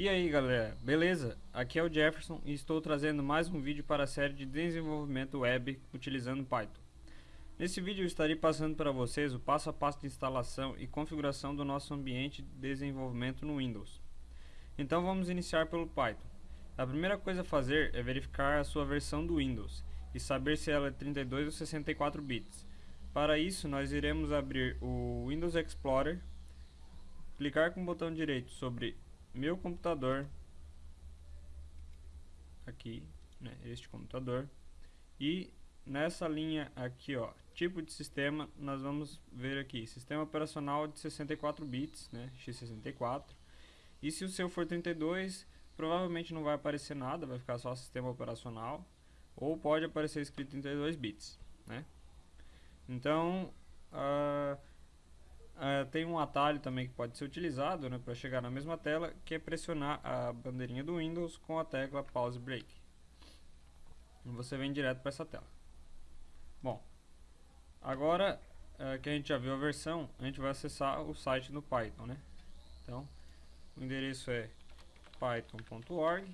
E aí galera, beleza? Aqui é o Jefferson e estou trazendo mais um vídeo para a série de desenvolvimento web utilizando Python. Nesse vídeo eu estarei passando para vocês o passo a passo de instalação e configuração do nosso ambiente de desenvolvimento no Windows. Então vamos iniciar pelo Python. A primeira coisa a fazer é verificar a sua versão do Windows e saber se ela é 32 ou 64 bits. Para isso nós iremos abrir o Windows Explorer, clicar com o botão direito sobre meu computador aqui, né, este computador e nessa linha aqui, ó, tipo de sistema, nós vamos ver aqui, sistema operacional de 64 bits, né, x64. E se o seu for 32, provavelmente não vai aparecer nada, vai ficar só sistema operacional, ou pode aparecer escrito 32 bits, né? Então, uh, Uh, tem um atalho também que pode ser utilizado né, para chegar na mesma tela, que é pressionar a bandeirinha do Windows com a tecla Pause Break. E você vem direto para essa tela. Bom, agora uh, que a gente já viu a versão, a gente vai acessar o site do Python. Né? Então, o endereço é python.org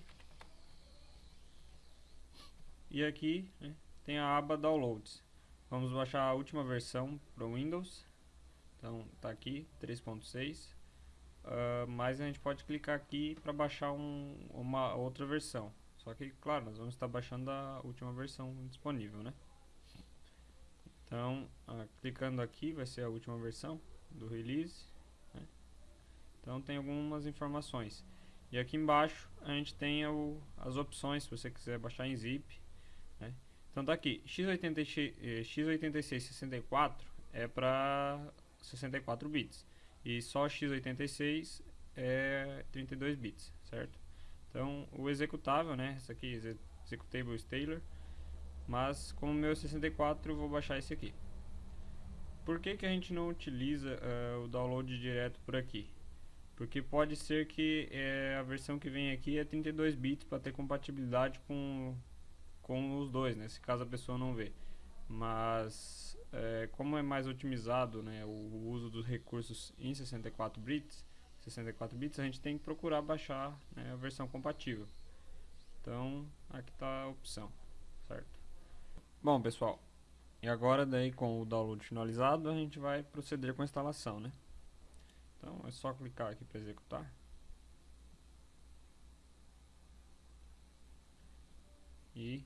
e aqui né, tem a aba Downloads. Vamos baixar a última versão para o Windows então tá aqui 3.6 uh, ah, mas a gente pode clicar aqui para baixar um, uma outra versão. Só que claro nós vamos estar baixando a última versão disponível né? Então uh, clicando aqui vai ser a última versão do release né? então tem algumas informações. E aqui embaixo a gente tem o, as opções se você quiser baixar em zip né? então tá aqui. X86 x86 é para 64 bits. E só x86 é 32 bits, certo? Então, o executável, né, esse aqui, executable stateler, mas como meu é 64, eu vou baixar esse aqui. Por que, que a gente não utiliza uh, o download direto por aqui? Porque pode ser que é, a versão que vem aqui é 32 bits para ter compatibilidade com, com os dois, né? Se caso a pessoa não vê. Mas é, como é mais otimizado né, o uso dos recursos em 64 bits, 64 bits, a gente tem que procurar baixar né, a versão compatível. Então, aqui está a opção, certo? Bom, pessoal, e agora daí com o download finalizado, a gente vai proceder com a instalação, né? Então, é só clicar aqui para executar. E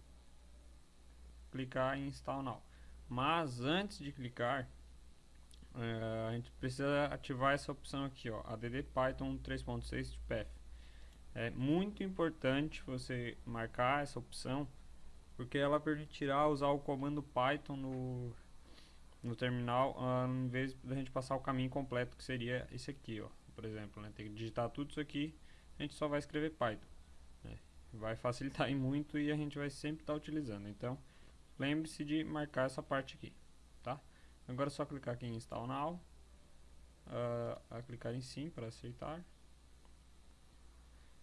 clicar em Install Now. Mas antes de clicar, é, a gente precisa ativar essa opção aqui, ó, add Python 3.6 de path. É muito importante você marcar essa opção, porque ela permitirá usar o comando Python no, no terminal, uh, em vez da gente passar o caminho completo, que seria esse aqui, ó, por exemplo, né, tem que digitar tudo isso aqui, a gente só vai escrever Python. Né, vai facilitar muito e a gente vai sempre estar tá utilizando, então lembre-se de marcar essa parte aqui, tá? Agora é só clicar aqui em Install Now, uh, clicar em Sim para aceitar,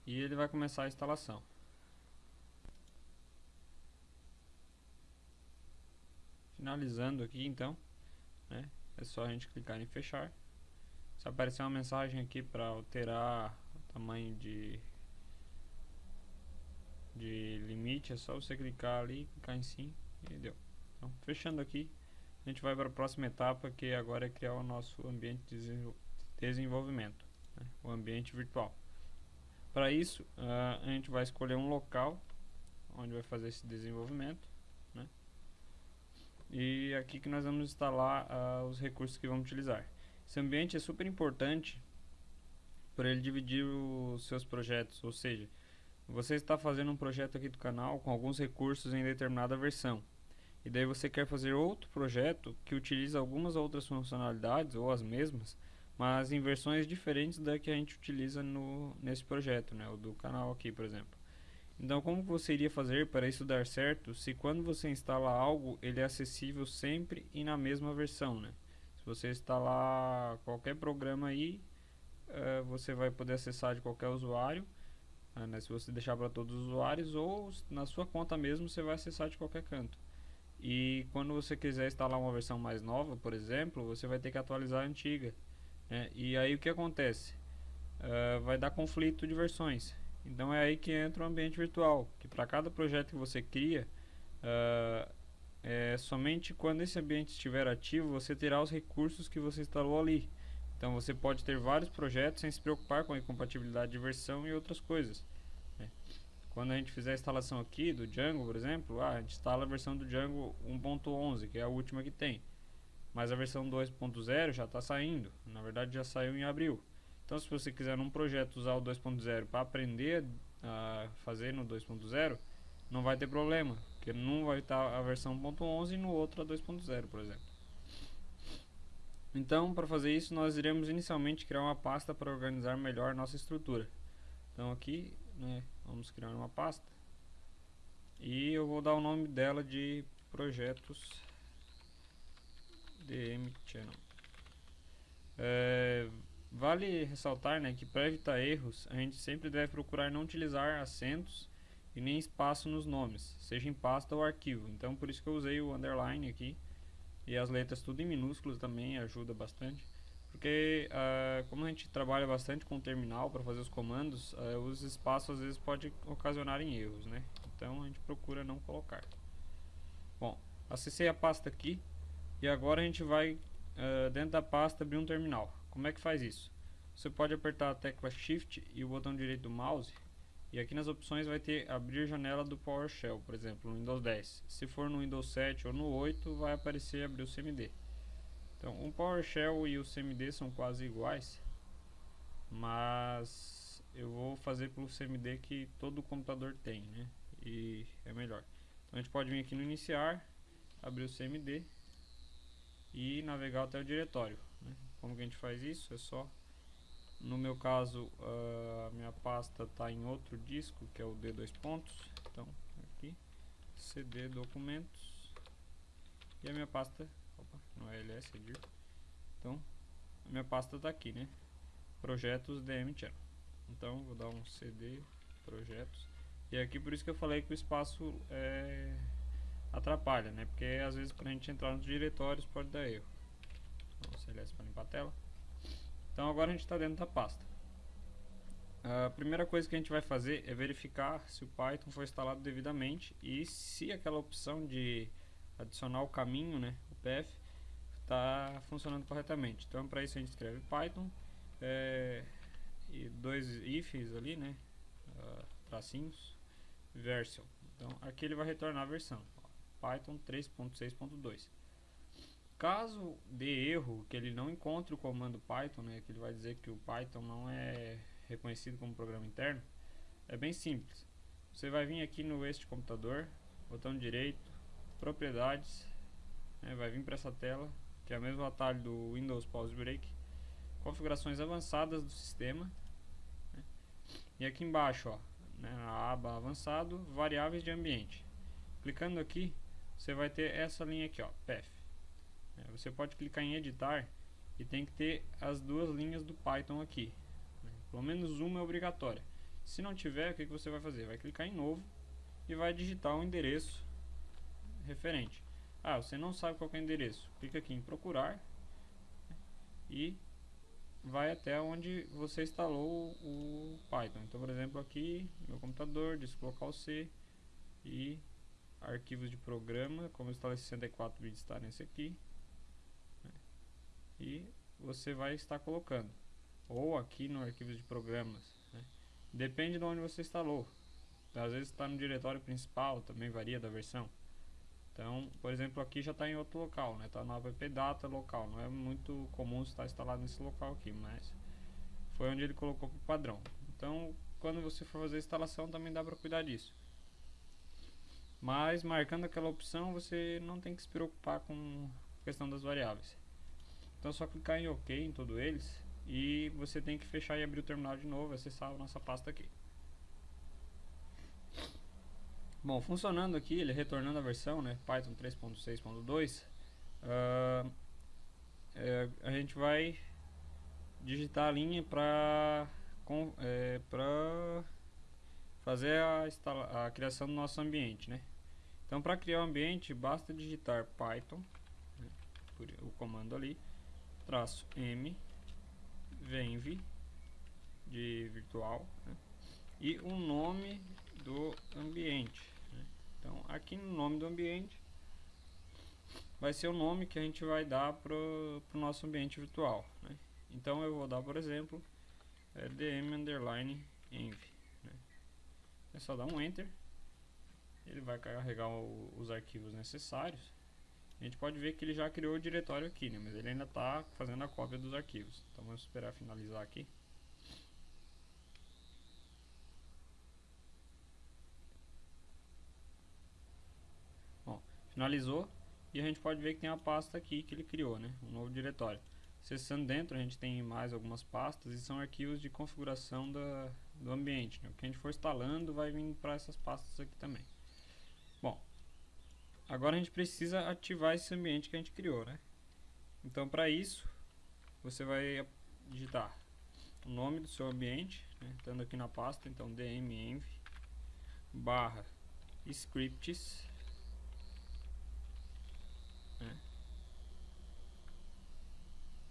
e ele vai começar a instalação. Finalizando aqui então, né, é só a gente clicar em fechar. Se aparecer uma mensagem aqui para alterar o tamanho de de limite, é só você clicar ali, clicar em sim Entendeu? Então, fechando aqui, a gente vai para a próxima etapa, que agora é criar o nosso ambiente de desenvolvimento, né? o ambiente virtual. Para isso, uh, a gente vai escolher um local onde vai fazer esse desenvolvimento. Né? E aqui que nós vamos instalar uh, os recursos que vamos utilizar. Esse ambiente é super importante para ele dividir os seus projetos, ou seja, você está fazendo um projeto aqui do canal com alguns recursos em determinada versão. E daí você quer fazer outro projeto que utiliza algumas outras funcionalidades ou as mesmas, mas em versões diferentes da que a gente utiliza no, nesse projeto, né, o do canal aqui, por exemplo. Então, como você iria fazer para isso dar certo se quando você instala algo, ele é acessível sempre e na mesma versão, né? Se você instalar qualquer programa aí, uh, você vai poder acessar de qualquer usuário né, se você deixar para todos os usuários ou na sua conta mesmo você vai acessar de qualquer canto. E quando você quiser instalar uma versão mais nova, por exemplo, você vai ter que atualizar a antiga. Né? E aí o que acontece? uh, vai dar conflito de versões. Então é aí que entra o ambiente virtual, que para cada projeto que você cria, uh, é somente quando esse ambiente estiver ativo, você terá os recursos que você instalou ali. Então você pode ter vários projetos sem se preocupar com a incompatibilidade de versão e outras coisas. Né? Quando a gente fizer a instalação aqui do Django, por exemplo, ah, a gente instala a versão do Django 1.11, que é a última que tem. Mas a versão 2.0 já está saindo, na verdade já saiu em abril. Então se você quiser num projeto usar o 2.0 para aprender a fazer no 2.0, não vai ter problema, porque não vai estar a versão 1.11 e no outro a 2.0, por exemplo. Então, para fazer isso, nós iremos inicialmente criar uma pasta para organizar melhor nossa estrutura. Então aqui, né, vamos criar uma pasta. E eu vou dar o nome dela de projetos DM Channel. É, vale ressaltar né, que para evitar erros, a gente sempre deve procurar não utilizar acentos e nem espaço nos nomes, seja em pasta ou arquivo. Então por isso que eu usei o underline aqui e as letras tudo em minúsculos também ajuda bastante. Porque uh, como a gente trabalha bastante com o terminal para fazer os comandos, uh, os espaços às vezes podem ocasionar em erros, né? Então a gente procura não colocar. Bom, acessei a pasta aqui e agora a gente vai uh, dentro da pasta abrir um terminal. Como é que faz isso? Você pode apertar a tecla Shift e o botão direito do mouse e aqui nas opções vai ter abrir janela do PowerShell, por exemplo, no Windows 10. Se for no Windows 7 ou no 8, vai aparecer abrir o CMD. Então, o PowerShell e o CMD são quase iguais, mas eu vou fazer pelo CMD que todo computador tem, né? E é melhor. Então, a gente pode vir aqui no iniciar, abrir o CMD e navegar até o diretório. Né? Como que a gente faz isso? É só no meu caso, a minha pasta está em outro disco, que é o D2 pontos. Então, aqui, CD documentos. E a minha pasta, opa, não é ls, é dir. Então, a minha pasta está aqui, né? Projetos DM Channel. Então, vou dar um CD projetos. E aqui por isso que eu falei que o espaço é, atrapalha, né? Porque às vezes para a gente entrar nos diretórios pode dar erro. Então, para limpar a tela. Então agora a gente está dentro da pasta. A primeira coisa que a gente vai fazer é verificar se o Python foi instalado devidamente e se aquela opção de adicionar o caminho, né, o PF, está funcionando corretamente. Então para isso a gente escreve Python é, e dois ifs ali, né, uh, tracinhos, version. Então aqui ele vai retornar a versão, Python 3.6.2. Caso dê erro, que ele não encontre o comando Python, né, que ele vai dizer que o Python não é reconhecido como programa interno, é bem simples. Você vai vir aqui no este computador, botão direito, propriedades, né, vai vir para essa tela, que é o mesmo atalho do Windows Pause Break, configurações avançadas do sistema, né, e aqui embaixo, ó, né, na aba avançado, variáveis de ambiente. Clicando aqui, você vai ter essa linha aqui, ó, path. É, você pode clicar em editar e tem que ter as duas linhas do Python aqui. Pelo menos uma é obrigatória. Se não tiver, o que, você vai fazer? Vai clicar em novo e vai digitar o endereço referente. Ah, você não sabe qual é o endereço. Clica aqui em procurar e vai até onde você instalou o Python. Então, por exemplo, aqui meu computador, disco local C e arquivos de programa, como eu instalei 64 bits está nesse aqui e você vai estar colocando ou aqui no arquivo de programas né? depende de onde você instalou. Às vezes está no diretório principal também varia da versão. Então por exemplo aqui já está em outro local né? Está no app data local. Não é muito comum estar instalado nesse local aqui mas foi onde ele colocou para o padrão. Então quando você for fazer a instalação também dá para cuidar disso. Mas marcando aquela opção você não tem que se preocupar com a questão das variáveis então é só clicar em OK em todos eles e você tem que fechar e abrir o terminal de novo acessar a nossa pasta aqui. Bom, funcionando aqui, ele retornando a versão, né, Python 3.6.2, uh, é, a gente vai digitar a linha para é, para fazer a, a, criação do nosso ambiente, né? Então, para criar o um ambiente, basta digitar Python, né, o comando ali, traço m venv de virtual né? e o nome do ambiente. Né? Então aqui no nome do ambiente vai ser o nome que a gente vai dar para o nosso ambiente virtual. Né? Então eu vou dar, por exemplo, é, dm underline env. Né? É só dar um enter, ele vai carregar o, os arquivos necessários. A gente pode ver que ele já criou o diretório aqui, né? mas ele ainda está fazendo a cópia dos arquivos. Então vamos esperar finalizar aqui. Bom, finalizou. E a gente pode ver que tem a pasta aqui que ele criou, né? Um novo diretório. Acessando dentro, a gente tem mais algumas pastas e são arquivos de configuração da, do ambiente. Né? O que a gente for instalando vai vir para essas pastas aqui também. Agora a gente precisa ativar esse ambiente que a gente criou, né? Então, para isso, você vai digitar o nome do seu ambiente, né? estando aqui na pasta, então dmenv barra scripts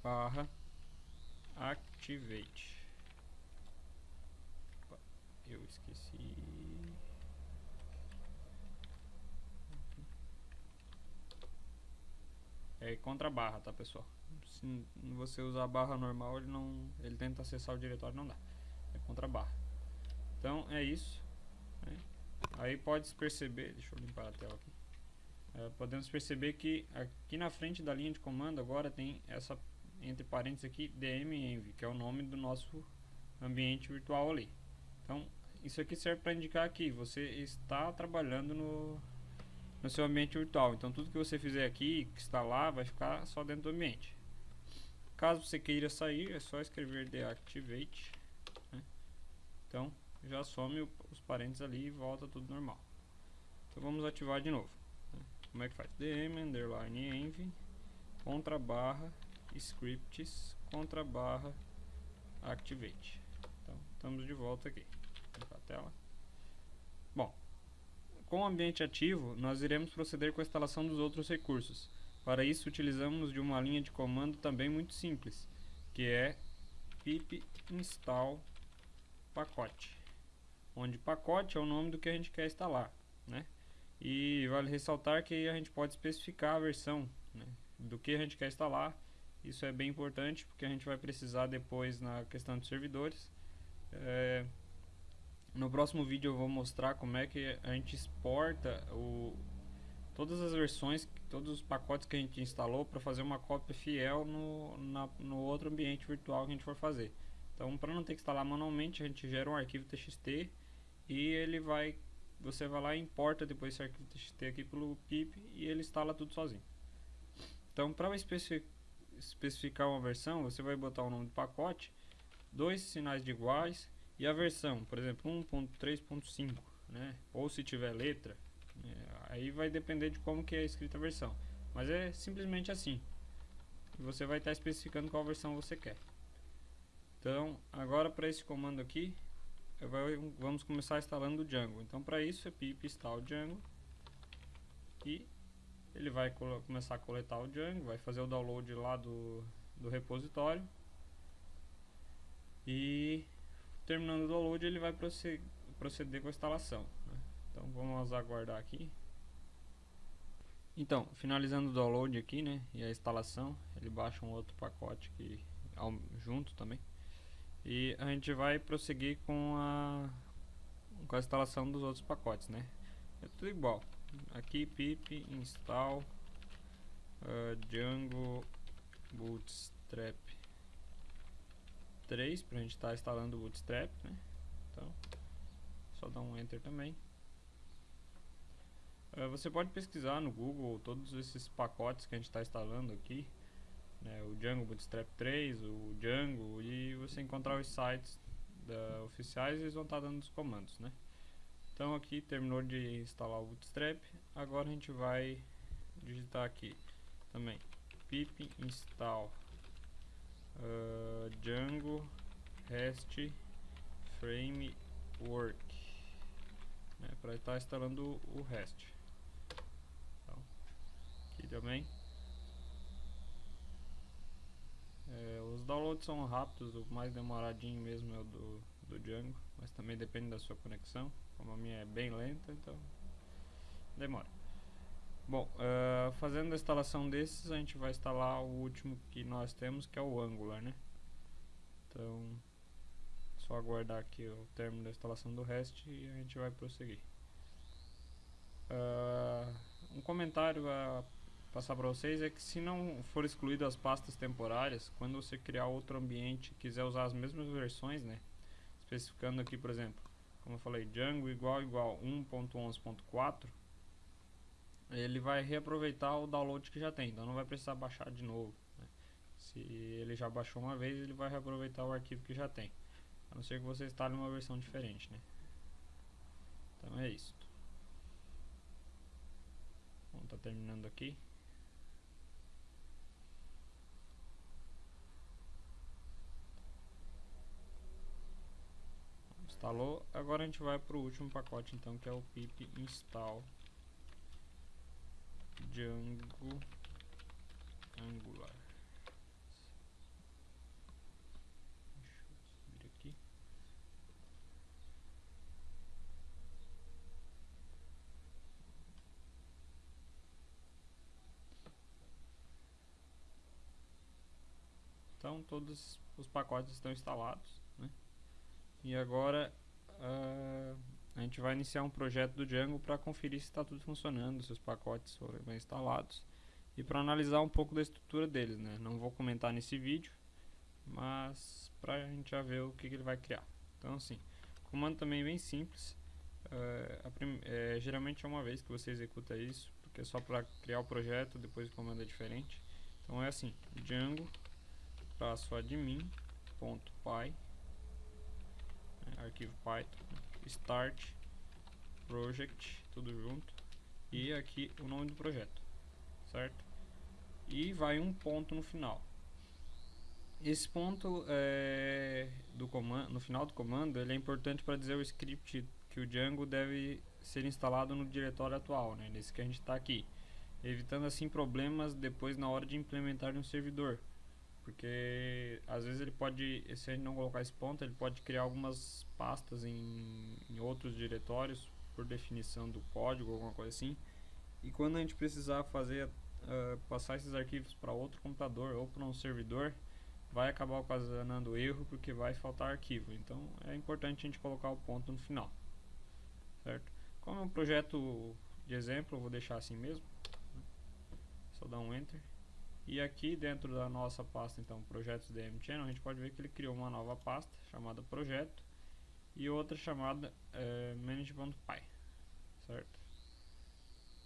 barra activate. Eu esqueci. É contra barra, tá pessoal? Se você usar a barra normal, ele não, ele tenta acessar o diretório, não dá. É contra barra. Então é isso. Né? Aí pode perceber, deixa eu limpar a tela aqui. É, podemos perceber que aqui na frente da linha de comando agora tem essa entre parênteses aqui dmenv, que é o nome do nosso ambiente virtual ali. Então, isso aqui serve para indicar que você está trabalhando no, no seu ambiente virtual. Então, tudo que você fizer aqui, que está lá, vai ficar só dentro do ambiente. Caso você queira sair, é só escrever deactivate. Né? Então, já some os parênteses ali e volta tudo normal. Então, vamos ativar de novo. Né? Como é que faz? dm underline env contra barra scripts contra barra activate. Então, estamos de volta aqui. a tela. Bom, com o ambiente ativo, nós iremos proceder com a instalação dos outros recursos. Para isso, utilizamos de uma linha de comando também muito simples, que é pip install pacote, onde pacote é o nome do que a gente quer instalar, né? E vale ressaltar que a gente pode especificar a versão né, do que a gente quer instalar isso é bem importante porque a gente vai precisar depois na questão de servidores. É, no próximo vídeo eu vou mostrar como é que a gente exporta o, todas as versões, todos os pacotes que a gente instalou para fazer uma cópia fiel no, na, no outro ambiente virtual que a gente for fazer. Então, para não ter que instalar manualmente, a gente gera um arquivo TXT e ele vai, você vai lá e importa depois esse arquivo TXT aqui pelo pip e ele instala tudo sozinho. Então, para especificar uma versão, você vai botar o nome do pacote, dois sinais de iguais e a versão, por exemplo, 1.3.5, né? Ou se tiver letra, né? aí vai depender de como que é escrita a versão. Mas é simplesmente assim. Você vai estar especificando qual versão você quer. Então, agora para esse comando aqui, vamos começar instalando o Django. Então, para isso é pip install Django e ele vai começar a coletar o Django, vai fazer o download lá do, do repositório e terminando o download ele vai proceder, com a instalação. Né? Então vamos aguardar aqui. Então, finalizando o download aqui, né, e a instalação, ele baixa um outro pacote ao, junto também. E a gente vai prosseguir com a com a instalação dos outros pacotes, né? É tudo igual aqui pip install uh, Django Bootstrap 3 para a gente estar tá instalando o Bootstrap, né? Então, só dar um enter também. Uh, você pode pesquisar no Google todos esses pacotes que a gente está instalando aqui, né? o Django Bootstrap 3, o Django, e você encontrar os sites da, oficiais, eles vão estar tá dando os comandos, né? Então aqui terminou de instalar o Bootstrap, agora a gente vai digitar aqui também pip install uh, Django REST Framework né, para estar tá instalando o REST. Então, aqui também É, os downloads são rápidos, o mais demoradinho mesmo é o do, do Django, mas também depende da sua conexão. Como a minha é bem lenta, então demora. Bom, uh, fazendo a instalação desses, a gente vai instalar o último que nós temos, que é o Angular, né? Então, só aguardar aqui o término da instalação do REST e a gente vai prosseguir. Uh, um comentário a passar para vocês é que se não for excluído as pastas temporárias, quando você criar outro ambiente e quiser usar as mesmas versões, né? Especificando aqui, por exemplo, como eu falei, Django igual igual 1.11.4, ele vai reaproveitar o download que já tem, então não vai precisar baixar de novo. Né? Se ele já baixou uma vez, ele vai reaproveitar o arquivo que já tem, a não ser que você instale uma versão diferente, né? Então é isso. Bom, tá terminando aqui. instalou. Agora a gente vai para o último pacote então, que é o pip install Django Angular. Deixa eu subir aqui. Então todos os pacotes estão instalados. Né? E agora uh, a gente vai iniciar um projeto do Django para conferir se está tudo funcionando, se os pacotes foram bem instalados e para analisar um pouco da estrutura deles. Né? Não vou comentar nesse vídeo, mas para a gente já ver o que, que, ele vai criar. Então assim, comando também é bem simples. Uh, é, geralmente é uma vez que você executa isso, porque é só para criar o projeto, depois o comando é diferente. Então é assim, Django traço admin.py arquivo Python, start, project, tudo junto, e aqui o nome do projeto, certo? E vai um ponto no final. Esse ponto é, do comando, no final do comando, ele é importante para dizer o script que o Django deve ser instalado no diretório atual, né, nesse que a gente está aqui, evitando assim problemas depois na hora de implementar um servidor porque às vezes ele pode, se a gente não colocar esse ponto, ele pode criar algumas pastas em, em outros diretórios por definição do código, alguma coisa assim. E quando a gente precisar fazer uh, passar esses arquivos para outro computador ou para um servidor, vai acabar ocasionando erro porque vai faltar arquivo. Então é importante a gente colocar o ponto no final, certo? Como é um projeto de exemplo, eu vou deixar assim mesmo. Só dar um enter. E aqui dentro da nossa pasta, então, projetos DM Channel, a gente pode ver que ele criou uma nova pasta chamada projeto e outra chamada é, certo?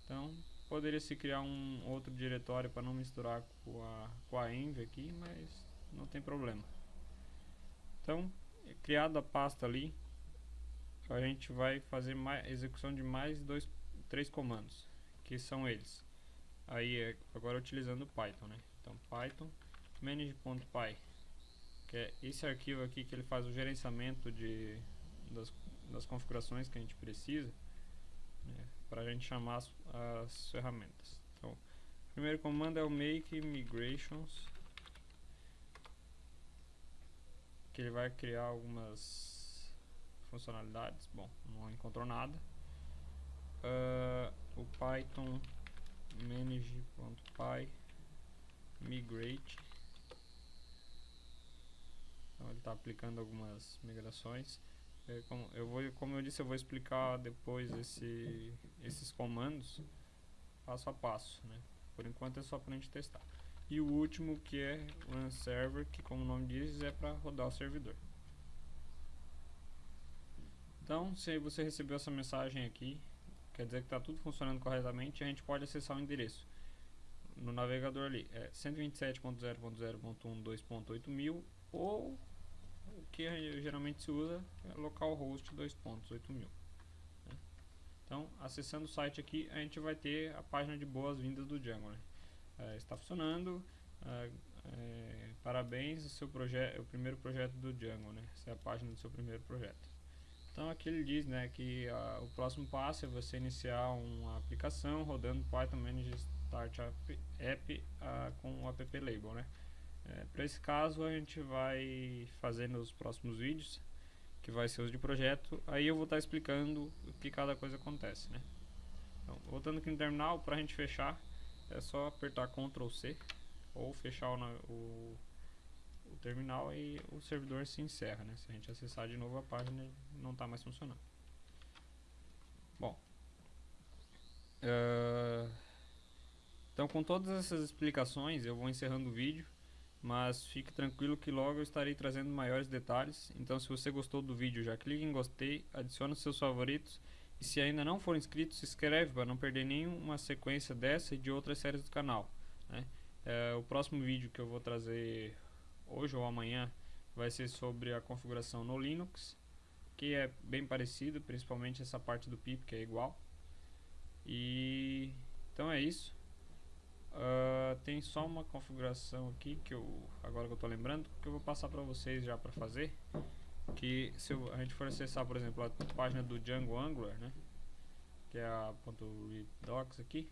Então, poderia se criar um outro diretório para não misturar com a, com a env aqui, mas não tem problema. Então, criada a pasta ali, a gente vai fazer mais, execução de mais dois, três comandos, que são eles aí é agora utilizando Python, né? Então Python manage.py que é esse arquivo aqui que ele faz o gerenciamento de, das, das configurações que a gente precisa né, para a gente chamar as, as, ferramentas. Então, o primeiro comando é o make migrations que ele vai criar algumas funcionalidades. Bom, não encontrou nada. Uh, o Python manage.py migrate. Então ele está aplicando algumas migrações. É, como, eu vou, como eu disse eu vou explicar depois esse, esses comandos passo a passo né? por enquanto é só para a gente testar. E o último que é run server que como o nome diz é para rodar o servidor. Então se você recebeu essa mensagem aqui quer dizer que está tudo funcionando corretamente, a gente pode acessar o endereço no navegador ali, é 127.0.0.12.8 ou o que geralmente se usa é localhost 2.8 mil. Né? Então, acessando o site aqui, a gente vai ter a página de boas-vindas do Django. Né? É, está funcionando, é, é, parabéns, o seu projeto, o primeiro projeto do Django, né? Essa é a página do seu primeiro projeto. Então aqui ele diz né, que uh, o próximo passo é você iniciar uma aplicação rodando Python Manage Start App, uh, com o app label. Né? É, Para esse caso a gente vai fazer nos próximos vídeos, que vai ser os de projeto, aí eu vou estar explicando o que cada coisa acontece, né? Então, voltando aqui no terminal, para a gente fechar, é só apertar Ctrl C ou fechar o, o, terminal e o servidor se encerra, né? Se a gente acessar de novo a página, não está mais funcionando. Bom, uh, então com todas essas explicações eu vou encerrando o vídeo mas fique tranquilo que logo eu estarei trazendo maiores detalhes. Então se você gostou do vídeo, já clique em gostei, adicione seus favoritos e se ainda não for inscrito, se inscreve para não perder nenhuma sequência dessa e de outras séries do canal. Né? É, o próximo vídeo que eu vou trazer hoje ou amanhã vai ser sobre a configuração no Linux, que é bem parecido, principalmente essa parte do pip que é igual. E então é isso. Uh, tem só uma configuração aqui que eu agora que eu tô lembrando que eu vou passar para vocês já para fazer que se eu, a gente for acessar por exemplo a página do Django Angular né que é a .redocs aqui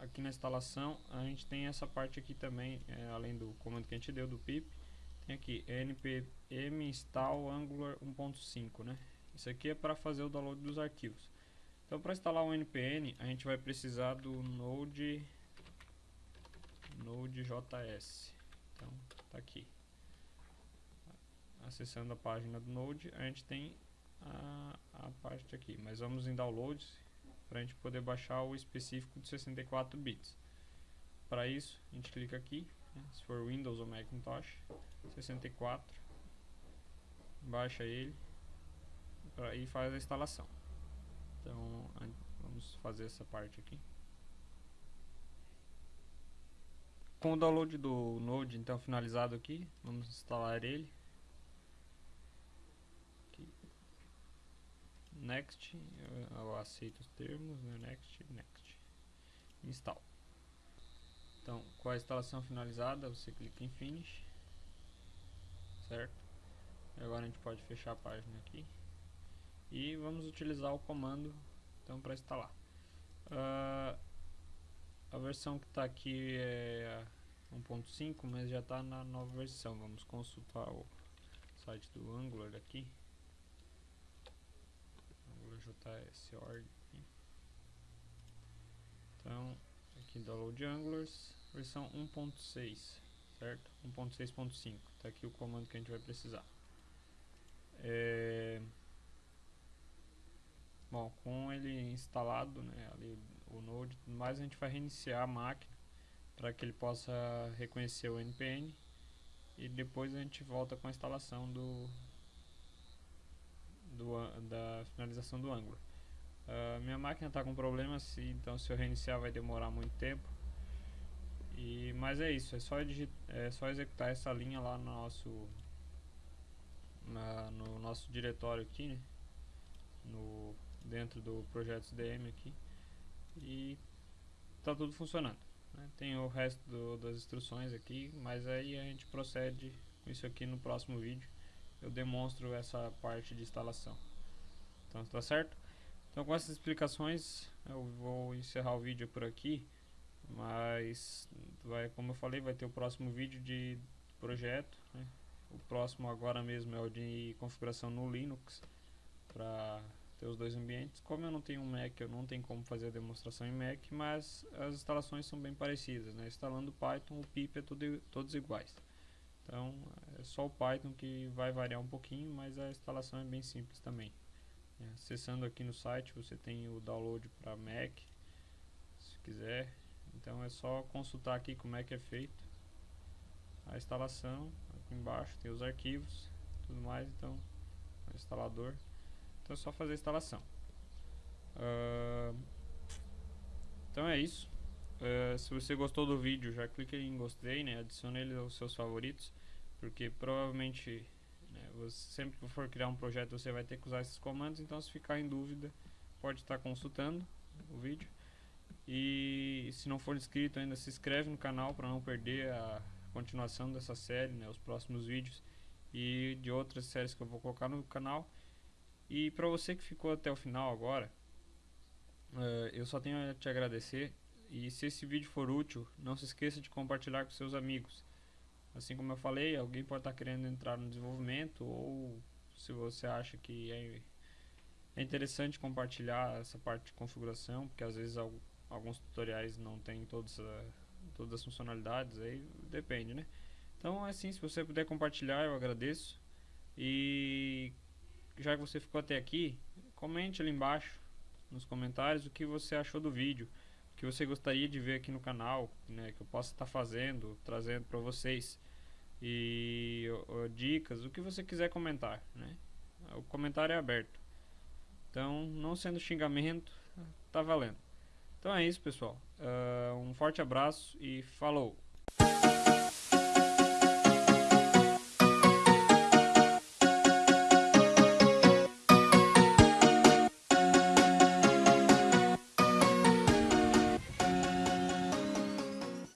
aqui na instalação a gente tem essa parte aqui também é, além do comando que a gente deu do pip tem aqui npm install angular 1.5 né isso aqui é para fazer o download dos arquivos então para instalar o npm a gente vai precisar do node Node.js. Então, tá aqui. Acessando a página do Node, a gente tem a, a parte aqui. Mas vamos em Downloads para a gente poder baixar o específico de 64 bits. Para isso, a gente clica aqui, né, se for Windows ou Macintosh, 64, baixa ele pra, e faz a instalação. Então, vamos fazer essa parte aqui. Com o download do Node então finalizado aqui, vamos instalar ele. Aqui. Next, eu, aceito os termos, né? Next, Next. Install. Então, com a instalação finalizada, você clica em Finish. Certo? Agora a gente pode fechar a página aqui. E vamos utilizar o comando então para instalar. Uh, a versão que está aqui é 1.5, mas já está na nova versão. Vamos consultar o site do Angular aqui. AngularJS.org Então, aqui download Angulars, versão 1.6, certo? 1.6.5. Está aqui o comando que a gente vai precisar. É... Bom, com ele instalado, né, ali o Node, mais a gente vai reiniciar a máquina para que ele possa reconhecer o NPN e depois a gente volta com a instalação do, do da finalização do Angular. Uh, minha máquina está com problemas, então se eu reiniciar vai demorar muito tempo. E, mas é isso, é só, é só executar essa linha lá no nosso, na, no nosso diretório aqui, né? no, dentro do projeto DM aqui e está tudo funcionando. Né? Tem o resto do, das instruções aqui, mas aí a gente procede com isso aqui no próximo vídeo. Eu demonstro essa parte de instalação. Então tá certo? Então com essas explicações eu vou encerrar o vídeo por aqui. Mas vai, como eu falei, vai ter o próximo vídeo de projeto. Né? O próximo agora mesmo é o de configuração no Linux para ter os dois ambientes. Como eu não tenho um Mac, eu não tenho como fazer a demonstração em Mac, mas as instalações são bem parecidas. Né? Instalando Python, o pip é tudo, todos iguais. Então é só o Python que vai variar um pouquinho, mas a instalação é bem simples também. É, acessando aqui no site você tem o download para Mac, se quiser. Então é só consultar aqui como é que é feito a instalação. Aqui embaixo tem os arquivos, tudo mais. Então, instalador. Então é só fazer a instalação. Uh, então é isso. Uh, se você gostou do vídeo, já clique em gostei, né? Adicione ele aos seus favoritos, porque provavelmente né, você, sempre que for criar um projeto você vai ter que usar esses comandos. Então, se ficar em dúvida, pode estar consultando o vídeo. E se não for inscrito ainda, se inscreve no canal para não perder a continuação dessa série, né, os próximos vídeos e de outras séries que eu vou colocar no canal. E para você que ficou até o final agora, uh, eu só tenho a te agradecer. E se esse vídeo for útil, não se esqueça de compartilhar com seus amigos. Assim como eu falei, alguém pode estar querendo entrar no desenvolvimento ou se você acha que é, é interessante compartilhar essa parte de configuração, porque às vezes alguns tutoriais não tem todas, todas as funcionalidades, aí depende, né? Então, assim, se você puder compartilhar, eu agradeço. E já que você ficou até aqui, comente ali embaixo nos comentários o que você achou do vídeo, que você gostaria de ver aqui no canal, né, que eu possa estar fazendo, trazendo para vocês e dicas, o que você quiser comentar, né? O comentário é aberto. Então, não sendo xingamento, tá valendo. Então é isso, pessoal. Uh, um forte abraço e falou!